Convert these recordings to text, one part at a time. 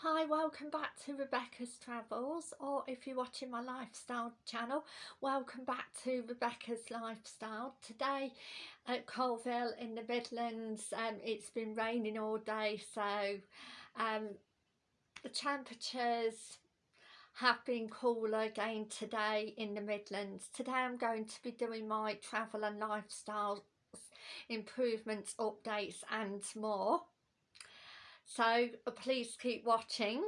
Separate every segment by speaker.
Speaker 1: Hi, welcome back to Rebecca's Travels or if you're watching my lifestyle channel, welcome back to Rebecca's Lifestyle. Today at Coalville in the Midlands, um, it's been raining all day so um, the temperatures have been cooler again today in the Midlands. Today I'm going to be doing my travel and lifestyle improvements, updates and more so uh, please keep watching.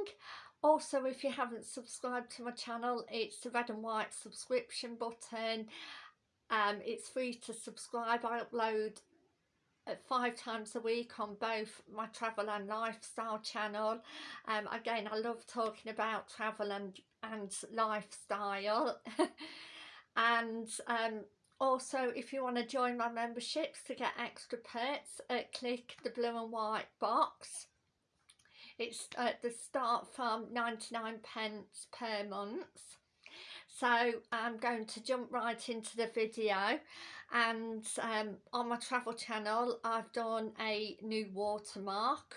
Speaker 1: Also if you haven't subscribed to my channel it's the red and white subscription button. Um it's free to subscribe. I upload uh, five times a week on both my travel and lifestyle channel. Um again i love talking about travel and and lifestyle. And um also if you want to join my memberships to get extra perks uh, click the blue and white box it's at the start from 99 pence per month. So I'm going to jump right into the video and um, on my travel channel I've done a new watermark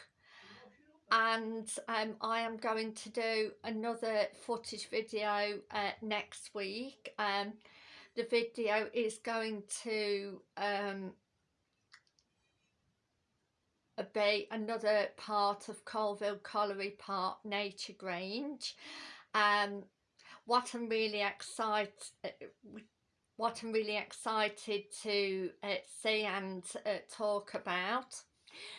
Speaker 1: and um, I am going to do another footage video uh, next week. Um, the video is going to um, be another part of Coalville Colliery Park Nature Grange. Um, what I'm really excited, what I'm really excited to uh, see and uh, talk about.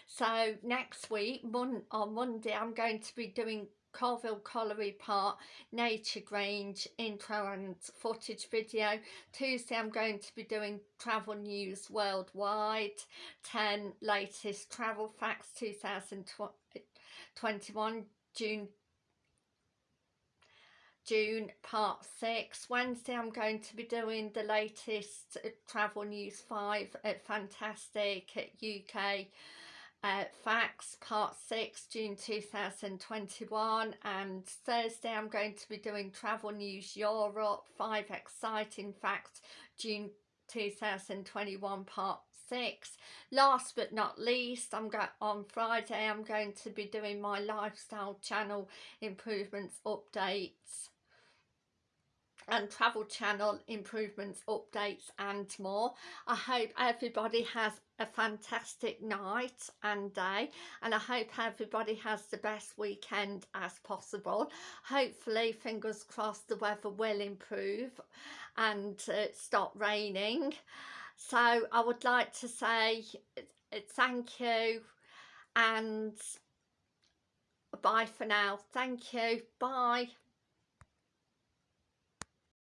Speaker 1: So next week, mon on Monday, I'm going to be doing Coalville Colliery Park Nature Grange intro and footage video. Tuesday I'm going to be doing travel news worldwide, 10 latest travel facts 2021 June June part 6. Wednesday I'm going to be doing the latest uh, travel news 5 at Fantastic at UK uh, Facts Part 6 June 2021 and Thursday I'm going to be doing Travel News Europe 5 Exciting Facts June 2021 Part 6 last but not least I'm on Friday I'm going to be doing my lifestyle channel improvements updates and travel channel improvements updates and more. I hope everybody has a fantastic night and day and i hope everybody has the best weekend as possible. Hopefully fingers crossed the weather will improve and uh, stop raining. So i would like to say uh, thank you and bye for now. Thank you. Bye